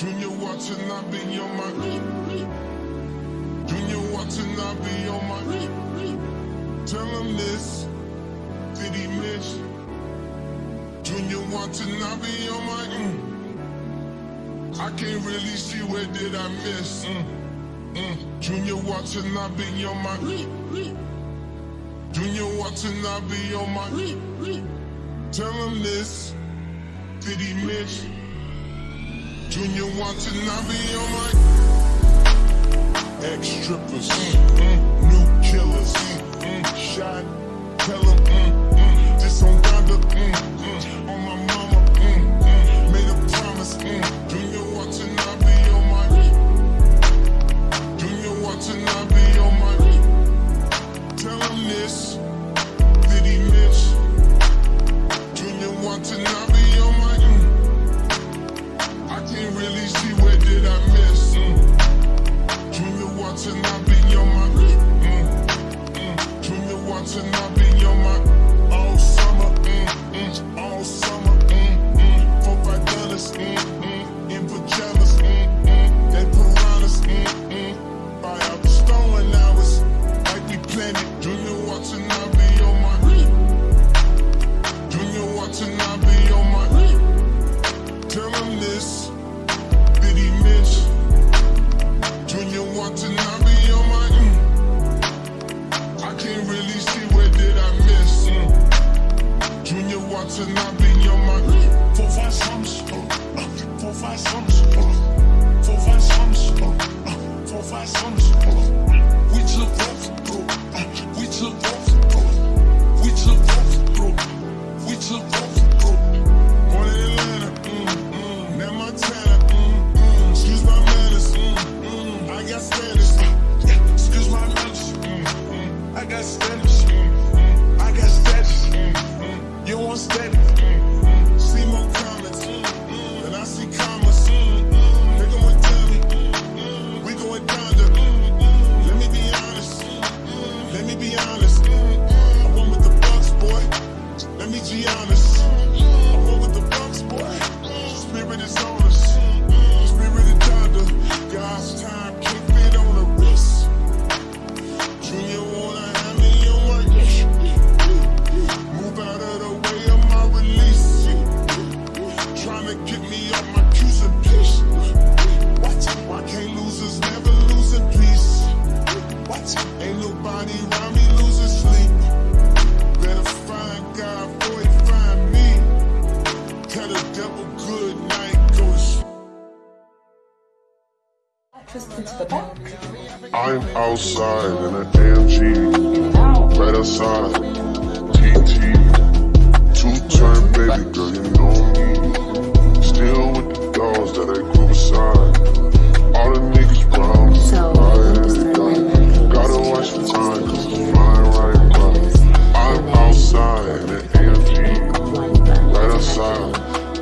Junior watching, I be on my Junior watching, I be on my Tell him this, did he miss? Junior watching, I be on my mm. I can't really see where did I miss mm. Mm. Junior watching, I be on my Junior watching, I be on my Tell him this, did he miss? Junior wants to not be on my ex strippers. and I'm Ain't nobody around me losing sleep. Better find God before he find me. Tell the devil good night, go to back. I'm outside in an AMG. Right outside. TT. Two turn baby girl, you know.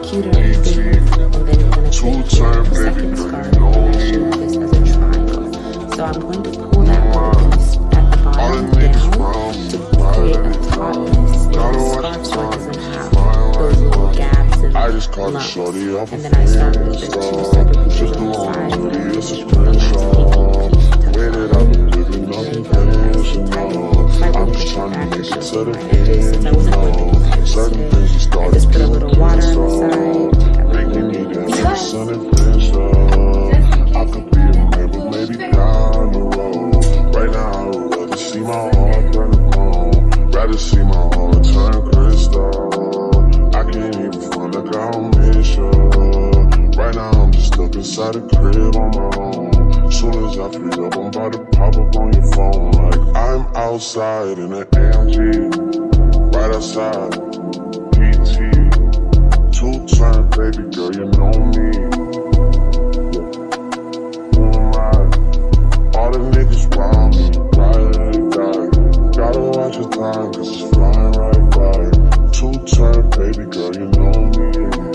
So I'm going to pull that at the bottom down to create a top Got so it doesn't have those little gaps and I off And then I start moving two separate feet on the side and I'm just moving my feet that I've I've I'm just trying to make some certain things known. Certain things started. Just put a little water on the side. Me sun and. Pop up on your phone like I'm outside in an AMG, right outside. PT, two time baby girl, you know me. Who am I? All the niggas round me, riding and dying. Gotta watch your time, cause it's flying right by. Two time baby girl, you know me.